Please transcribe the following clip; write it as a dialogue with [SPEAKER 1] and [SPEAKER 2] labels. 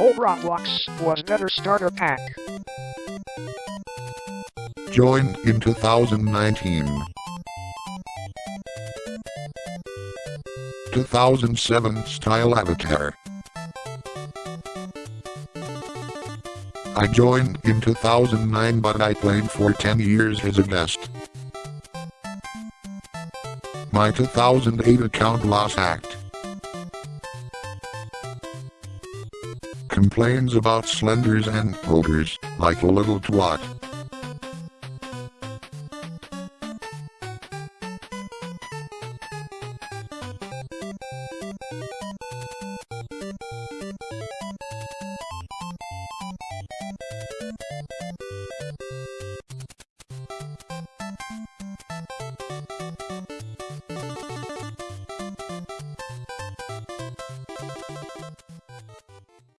[SPEAKER 1] Old Roblox was better starter pack.
[SPEAKER 2] Joined in 2019. 2007 style avatar. I joined in 2009 but I played for 10 years as a guest. My 2008 account lost hacked. complains about slenders and ogres, like a little twat.